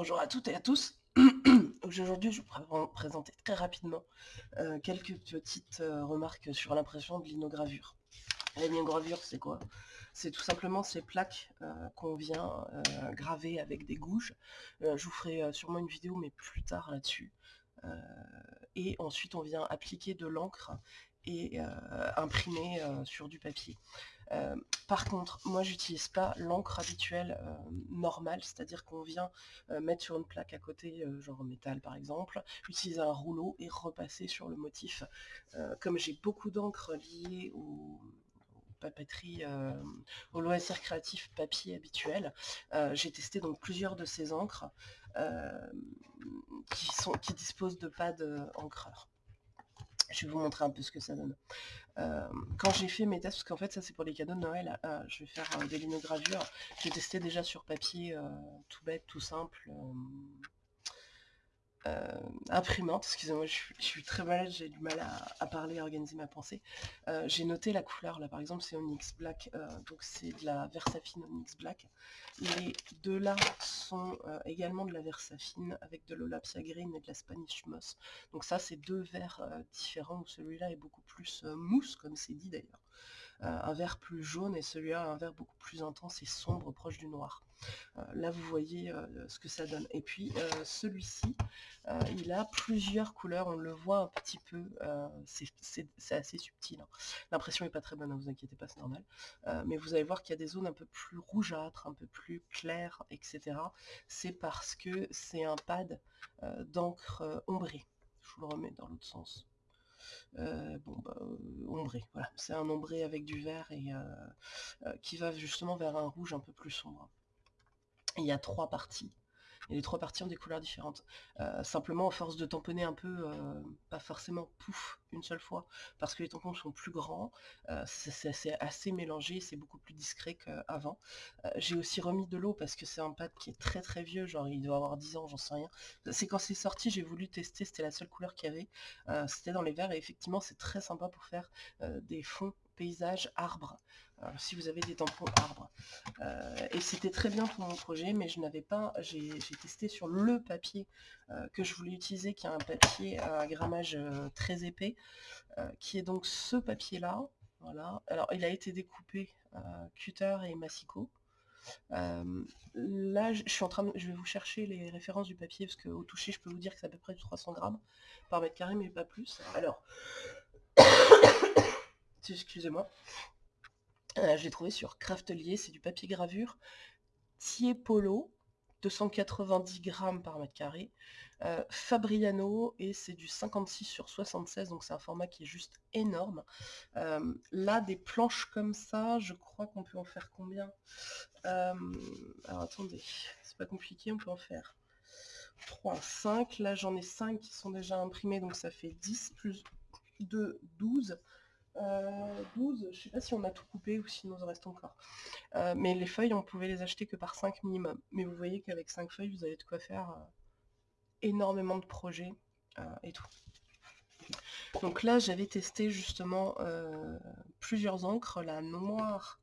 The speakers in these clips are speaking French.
Bonjour à toutes et à tous. Aujourd'hui, je vais vous présenter très rapidement euh, quelques petites euh, remarques sur l'impression de linogravure. Linogravure, c'est quoi? C'est tout simplement ces plaques euh, qu'on vient graver avec des gouges. je vous ferai sûrement une vidéo, mais plus tard là-dessus. et ensuite, on vient appliquer de l'encre et imprimer sur du papier. Euh, par contre, moi j'utilise pas l'encre habituelle euh, normale, c'est-à-dire qu'on vient euh, mettre sur une plaque à côté, genre en métal par exemple, utiliser un rouleau et repasser sur le motif. comme j'ai beaucoup d'encre liée au, papeterie, au loisir créatif papier habituel. j'ai testé donc plusieurs de ces encres qui, qui disposent de pads encreurs. Je vais vous montrer un peu ce que ça donne. Euh, quand j'ai fait mes tests, parce qu'en fait ça c'est pour les cadeaux de Noël, euh, je vais faire euh, des linogravures. J'ai testé déjà sur papier tout bête, tout simple. Euh, imprimante, excusez-moi, je, suis très malade, j'ai du mal à, parler, à organiser ma pensée. Euh, j'ai noté la couleur, là par exemple c'est Onyx Black, euh, donc c'est de la Versafine Onyx Black. Les deux là sont également de la Versafine avec de l'Olapia Green et de la Spanish Moss. Donc ça c'est deux verres différents, celui-là est beaucoup plus mousse, comme c'est dit d'ailleurs. Un vert plus jaune et celui-là un vert beaucoup plus intense et sombre, proche du noir. Euh, là, vous voyez euh, ce que ça donne. Et puis, euh, celui-ci, il a plusieurs couleurs. On le voit un petit peu. c'est assez subtil. Hein. L'impression n'est pas très bonne, ne vous inquiétez pas, c'est normal. mais vous allez voir qu'il y a des zones un peu plus rougeâtres, un peu plus claires, etc. C'est parce que c'est un pad d'encre ombré. Je vous le remets dans l'autre sens. Bon, bah, ombré, voilà. C'est un ombré avec du vert et qui va justement vers un rouge un peu plus sombre il y a trois parties. Et les trois parties ont des couleurs différentes. Euh, simplement, à force de tamponner un peu, euh, pas forcément pouf une seule fois, parce que les tampons sont plus grands, euh, c'est assez mélangé, c'est beaucoup plus discret qu'avant. J'ai aussi remis de l'eau parce que c'est un pad qui est très très vieux, genre il doit avoir 10 ans, j'en sais rien. C'est quand c'est sorti, j'ai voulu tester, c'était la seule couleur qu'il y avait. c'était dans les verres et effectivement c'est très sympa pour faire des fonds paysage arbre, euh, si vous avez des tampons arbres. Euh, et c'était très bien pour mon projet, mais je n'avais pas, j'ai testé sur le papier euh, que je voulais utiliser, qui est un papier à grammage très épais, qui est donc ce papier-là. Voilà. Alors il a été découpé cutter et massicot. là, je suis en train de, je vais vous chercher les références du papier parce qu'au toucher, je peux vous dire que c'est à peu près 300 grammes par mètre carré, mais pas plus. Alors, excusez-moi. Euh, je l'ai trouvé sur Craftelier, c'est du papier gravure. Polo, 290 grammes par mètre carré. Euh, Fabriano, et c'est du 56 sur 76, donc c'est un format qui est juste énorme. Euh, là, des planches comme ça, je crois qu'on peut en faire combien? Alors attendez, c'est pas compliqué, on peut en faire 3, 5. Là, j'en ai 5 qui sont déjà imprimés, donc ça fait 10 plus 2, 12. 12, euh, je sais pas si on a tout coupé ou sinon il reste encore. Euh, mais les feuilles, on pouvait les acheter que par 5 minimum. Mais vous voyez qu'avec 5 feuilles, vous avez de quoi faire euh, énormément de projets et tout. Donc là, j'avais testé justement plusieurs encres, la noire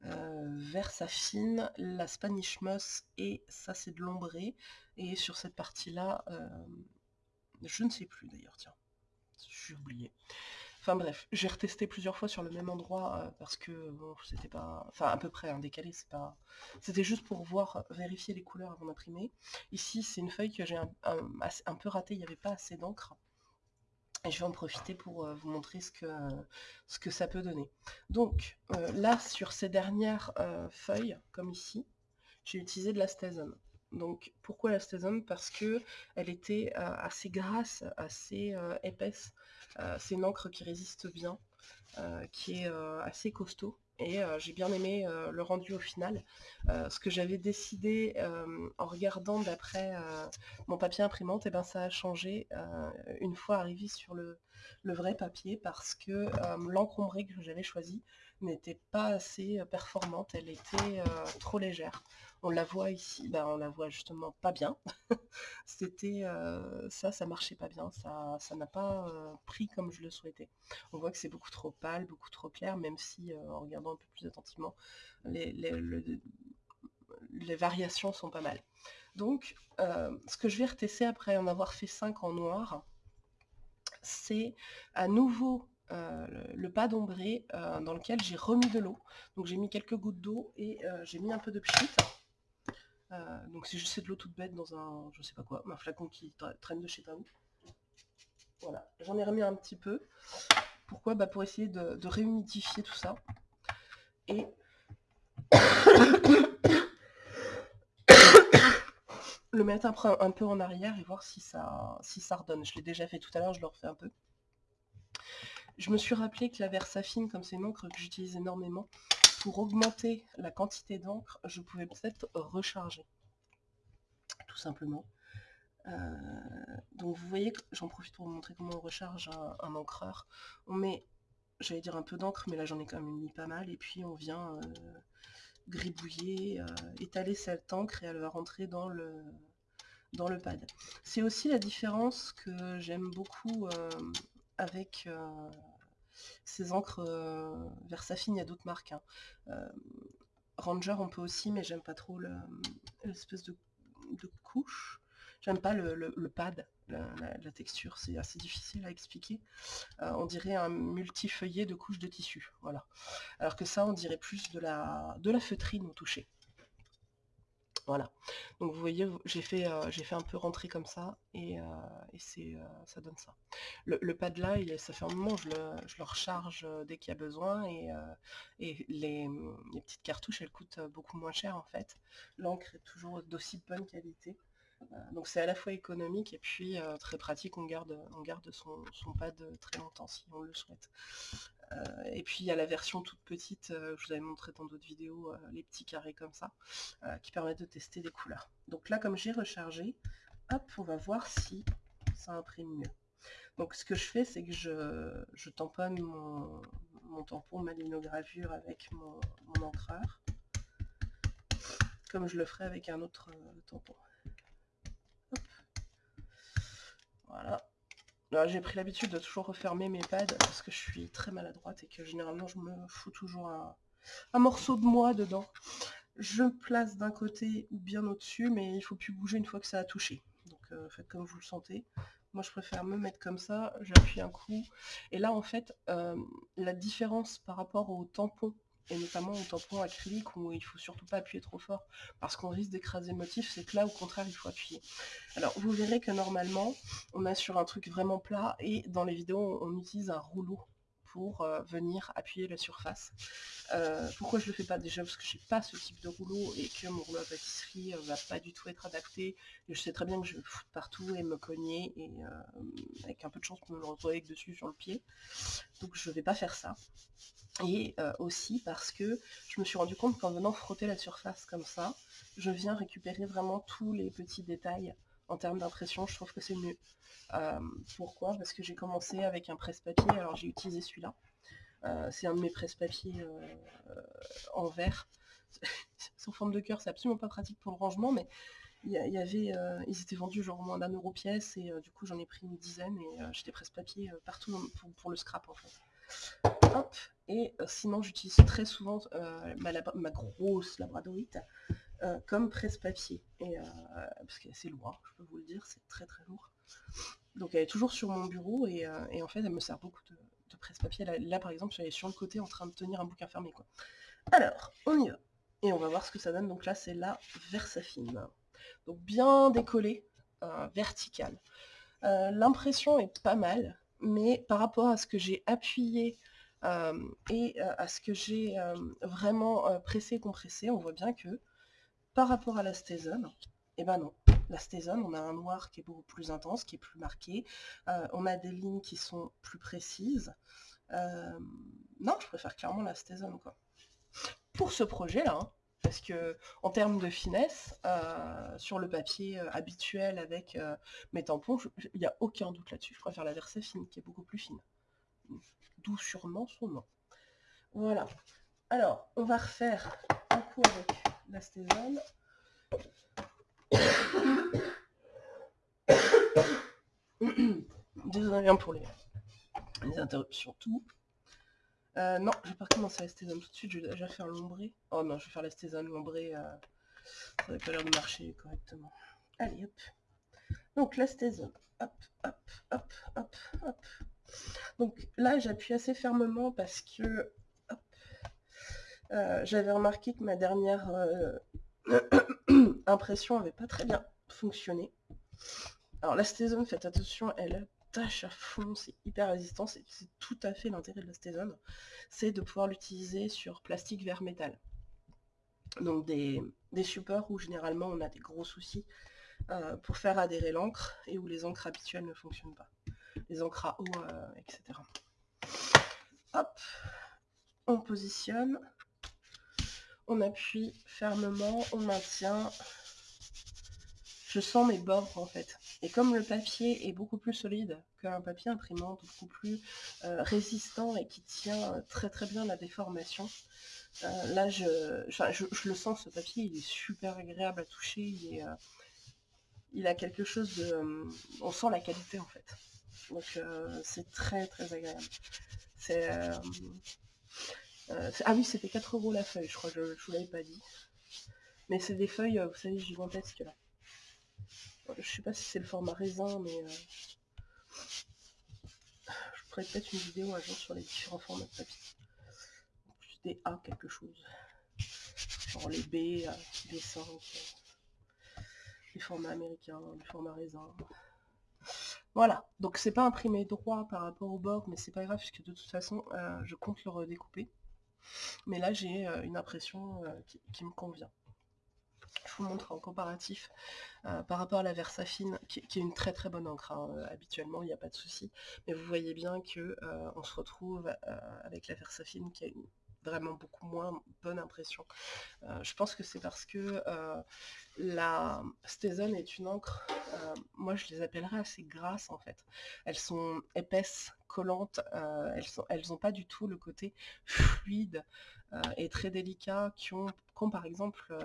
Versafine, la Spanish Moss et ça c'est de l'ombré. Et sur cette partie-là, je ne sais plus d'ailleurs, tiens, j'ai oublié. Enfin bref, j'ai retesté plusieurs fois sur le même endroit euh, parce que bon, c'était pas. Enfin à peu près décalé. C'était juste pour voir, vérifier les couleurs avant d'imprimer. Ici c'est une feuille que j'ai un, peu ratée, il n'y avait pas assez d'encre. Et je vais en profiter pour euh, vous montrer ce que, ce que ça peut donner. Donc euh, là sur ces dernières feuilles, comme ici, j'ai utilisé de la Stasum. Donc pourquoi la Stasum Parce que elle était assez grasse, assez épaisse euh, c'est une encre qui résiste bien, euh, qui est euh, assez costaud et j'ai bien aimé le rendu au final. ce que j'avais décidé en regardant d'après mon papier imprimante, et eh ben ça a changé une fois arrivé sur le, le vrai papier parce que l'encre ombrée que j'avais choisie n'était pas assez performante, elle était trop légère. On la voit ici, ben, on la voit justement pas bien. C'était ça, ça marchait pas bien, ça ça n'a pas pris comme je le souhaitais. On voit que c'est beaucoup trop pâle, beaucoup trop clair, même si en regardant un peu plus attentivement, les, les variations sont pas mal. Donc, ce que je vais retester après en avoir fait 5 en noir, c'est à nouveau le pad ombré dans lequel j'ai remis de l'eau. Donc j'ai mis quelques gouttes d'eau et j'ai mis un peu de pchit. Donc c'est juste de l'eau toute bête dans un, je sais pas quoi, un flacon qui traîne de chez Tao. Voilà, j'en ai remis un petit peu. Pourquoi? Bah Pour essayer de, réhumidifier tout ça. Et le mettre un, peu en arrière et voir si ça, si ça redonne. Je l'ai déjà fait tout à l'heure, je le refais un peu. Je me suis rappelé que la Versafine, comme c'est une encre que j'utilise énormément, pour augmenter la quantité d'encre, je pouvais peut-être recharger. Tout simplement. Euh, donc vous voyez, j'en profite pour vous montrer comment on recharge un, encreur. On met, j'allais dire un peu d'encre, mais là j'en ai quand même mis pas mal, et puis on vient euh, gribouiller, euh, étaler cette encre et elle va rentrer dans le, dans le pad. C'est aussi la différence que j'aime beaucoup avec ces encres Versafine, il y a d'autres marques. Hein. Ranger on peut aussi, mais j'aime pas trop l'espèce de, couche. J'aime pas le, pad, la, texture, c'est assez difficile à expliquer. Euh, on dirait un multifeuillet de couches de tissu, voilà. Alors que ça, on dirait plus de la, de la feutrine au toucher. Voilà. Donc vous voyez, j'ai fait, euh, un peu rentrer comme ça et, euh, c'est, ça donne ça. Le, pad là, ça fait un moment, je le, je recharge dès qu'il y a besoin et, les, petites cartouches, elles coûtent beaucoup moins cher en fait. L'encre est toujours d'aussi bonne qualité. Euh, donc c'est à la fois économique et puis euh, très pratique, on garde son, pad très longtemps si on le souhaite. Euh, et puis il y a la version toute petite, je vous avais montré dans d'autres vidéos, les petits carrés comme ça, qui permettent de tester des couleurs. Donc là comme j'ai rechargé, hop, on va voir si ça imprime mieux. Donc ce que je fais, c'est que je, tamponne mon, tampon, ma linogravure avec mon, mon, encreur, comme je le ferai avec un autre tampon. Voilà. J'ai pris l'habitude de toujours refermer mes pads parce que je suis très maladroite et que généralement je me fous toujours un, morceau de moi dedans. Je place d'un côté ou bien au-dessus, mais il faut plus bouger une fois que ça a touché. Donc euh, faites comme vous le sentez. Moi je préfère me mettre comme ça, j'appuie un coup. Et là en fait, euh, la différence par rapport au tampon et notamment au tampon acrylique où il faut surtout pas appuyer trop fort parce qu'on risque d'écraser le motif, c'est que là au contraire il faut appuyer. Alors vous verrez que normalement on a sur un truc vraiment plat et dans les vidéos on utilise un rouleau pour euh, venir appuyer la surface. Euh, pourquoi je le fais pas déjà? Parce que j'ai pas ce type de rouleau et que mon rouleau à pâtisserie euh, va pas du tout être adapté. Je sais très bien que je vais foutre partout et me cogner et avec un peu de chance pour me retrouver dessus sur le pied. Donc je vais pas faire ça. Et aussi parce que je me suis rendu compte qu'en venant frotter la surface comme ça, je viens récupérer vraiment tous les petits détails en termes d'impression, je trouve que c'est mieux. Euh, pourquoi? Parce que j'ai commencé avec un presse-papier, alors j'ai utilisé celui-là. Euh, c'est un de mes presse-papiers euh, en verre. Sous forme de cœur, c'est absolument pas pratique pour le rangement, mais y, avait, ils étaient vendus genre moins d'un euro pièce, et du coup j'en ai pris une dizaine, et j'étais presse-papier partout pour, le scrap en fait. Et sinon j'utilise très souvent ma, grosse labradorite euh, comme presse-papier. Euh, parce qu'elle est assez lourd, hein, je peux vous le dire, c'est très très lourd. Donc elle est toujours sur mon bureau et, euh, en fait elle me sert beaucoup de, presse-papier. Là, par exemple, elle est sur le côté en train de tenir un bouquin fermé. Quoi. Alors, on y va. Et on va voir ce que ça donne. Donc là, c'est la Versafine. Donc bien décollé, vertical. L'impression est pas mal, mais par rapport à ce que j'ai appuyé et à ce que j'ai vraiment pressé et compressé, on voit bien que par rapport à la Stézone, eh ben non. La Stézone, on a un noir qui est beaucoup plus intense, qui est plus marqué. Euh, on a des lignes qui sont plus précises. Euh, non, je préfère clairement la Stézone, quoi. Pour ce projet-là, hein, parce que en termes de finesse, euh, sur le papier habituel avec mes tampons, il n'y a aucun doute là-dessus. Je préfère la Versafine, qui est beaucoup plus fine. D'où sûrement son nom. Voilà. Alors, on va refaire un coup avec l'astézone. Désolé pour les, interruptions, tout. Euh, non, je vais pas recommencer l'astézone tout de suite, je vais déjà faire l'ombré. Oh non, je vais faire l'astézone, l'ombré. Euh, Ça n'avait pas l'air de marcher correctement. Allez, hop. Donc la stézone. Hop, hop, hop, hop, hop. Donc là, j'appuie assez fermement parce que euh, j'avais remarqué que ma dernière euh, impression avait pas très bien fonctionné. Alors la stézone, faites attention, elle tâche à fond, c'est hyper résistant, c'est tout à fait l'intérêt de la stézone, c'est de pouvoir l'utiliser sur plastique vers métal. Donc des, supports où généralement on a des gros soucis euh, pour faire adhérer l'encre et où les encres habituelles ne fonctionnent pas. Les encres à eau, etc. Hop, on positionne, on appuie fermement, on maintient. Je sens mes bords en fait. Et comme le papier est beaucoup plus solide qu'un papier imprimante, beaucoup plus euh, résistant et qui tient très très bien la déformation, euh, là je, je, le sens ce papier, il est super agréable à toucher, il, euh, il a quelque chose de... on sent la qualité en fait. Donc c'est très très agréable. C'est euh, ah oui, c'était 4 euros la feuille, je crois, je, je vous l'avais pas dit. Mais c'est des feuilles, euh, vous savez, gigantesques là. Je sais pas si c'est le format raisin, mais... Euh, je ferai peut-être une vidéo un jour sur les différents formats de papier. Plus des A quelque chose. Genre les B, les 5, les formats américains, les formats raisin. Voilà, donc c'est pas imprimé droit par rapport au bord, mais c'est pas grave puisque de toute façon je compte le redécouper. Mais là, j'ai euh, une impression euh, qui, me convient. Je vous montre en comparatif euh, par rapport à la Versafine, qui, est une très très bonne encre. Hein, habituellement, il n'y a pas de souci. Mais vous voyez bien que on se retrouve avec la Versafine qui a une vraiment beaucoup moins bonne impression. Euh, je pense que c'est parce que euh, la Stézone est une encre, euh, moi je les appellerais assez grasses en fait. Elles sont épaisses, collantes, elles n'ont elles pas du tout le côté fluide et très délicat qu'ont qu par exemple,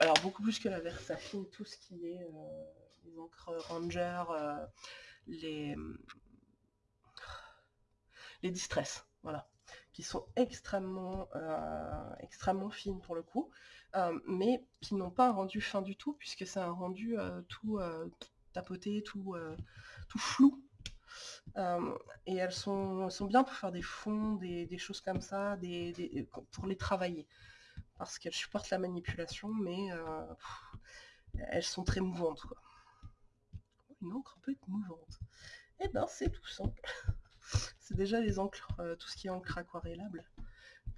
alors beaucoup plus que la Versafine, tout ce qui est les encres Ranger, les, les Distress, voilà qui sont extrêmement, euh, extrêmement fines pour le coup, euh, mais qui n'ont pas un rendu fin du tout, puisque c'est un rendu euh, tout tapoté, tout, tout flou. et elles sont, sont, bien pour faire des fonds, des, choses comme ça, des, pour les travailler. Parce qu'elles supportent la manipulation, mais elles sont très mouvantes. Une encre peut être mouvante. Et eh ben c'est tout simple. C'est déjà les encres, euh, tout ce qui est encre aquarellable.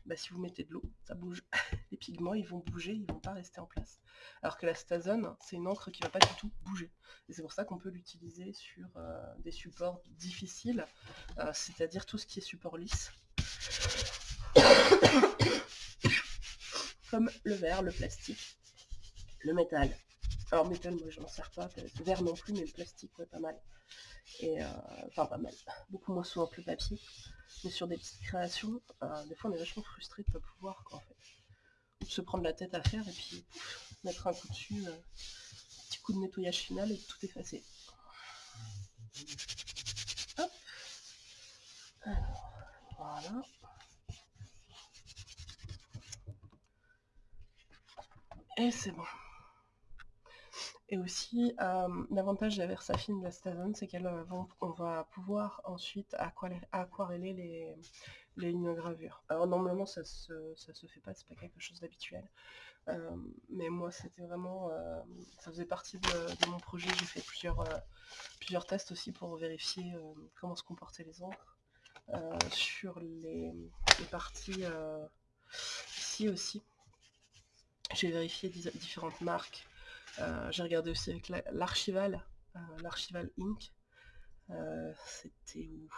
Bah, si vous mettez de l'eau, ça bouge. Les pigments, ils vont bouger, ils vont pas rester en place. Alors que la Stazone, c'est une encre qui va pas du tout bouger. Et c'est pour ça qu'on peut l'utiliser sur euh, des supports difficiles, euh, c'est-à-dire tout ce qui est support lisse. Comme le verre, le plastique, le métal. Alors métal, moi je n'en sers pas, verre non plus, mais le plastique, ouais, pas mal. Et, euh, enfin pas mal, beaucoup moins souvent que le papier. Mais sur des petites créations, euh, des fois on est vachement frustré de ne pas pouvoir en fait. Ou de se prendre la tête à faire et puis mettre un coup dessus, euh, petit coup de nettoyage final et tout effacer. Hop. Alors, voilà. Et c'est bon. Et aussi, euh, l'avantage de la Versafine de la Stazone, c'est qu'elle euh, va pouvoir ensuite aquareller les, lignes gravures. Alors normalement ça se, se fait pas, c'est pas quelque chose d'habituel. Euh, mais moi c'était vraiment, ça faisait partie de, mon projet, j'ai fait plusieurs, plusieurs tests aussi pour vérifier comment se comportaient les encres. sur les, parties ici aussi, j'ai vérifié différentes marques j'ai regardé aussi avec l'archival, euh, l'archival Inc. Euh, c'était où?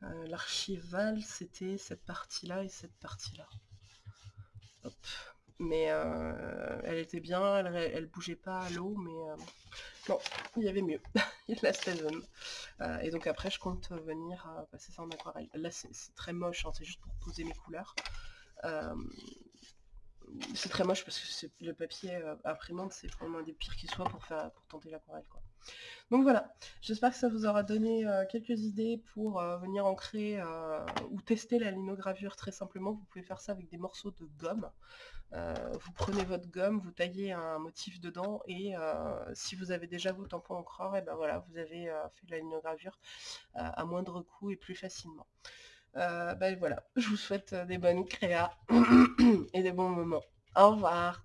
L'archival, c'était cette partie-là et cette partie-là. Mais elle était bien, elle, elle bougeait pas à l'eau, mais non, il y avait mieux. il y a la Steven. et donc après, je compte venir passer ça en aquarelle. Là, c'est très moche, hein, c'est juste pour poser mes couleurs c'est très moche parce que le papier euh, imprimante, c'est vraiment un des pires qui soit pour, faire, tenter l'aquarelle. Quoi. Donc voilà, j'espère que ça vous aura donné euh, quelques idées pour venir ancrer ou tester la linogravure très simplement. Vous pouvez faire ça avec des morceaux de gomme. vous prenez votre gomme, vous taillez un motif dedans et si vous avez déjà vos tampons encreurs, et ben voilà, vous avez fait la linogravure à moindre coût et plus facilement. Ben voilà, je vous souhaite des bonnes créas et des bons moments. Au revoir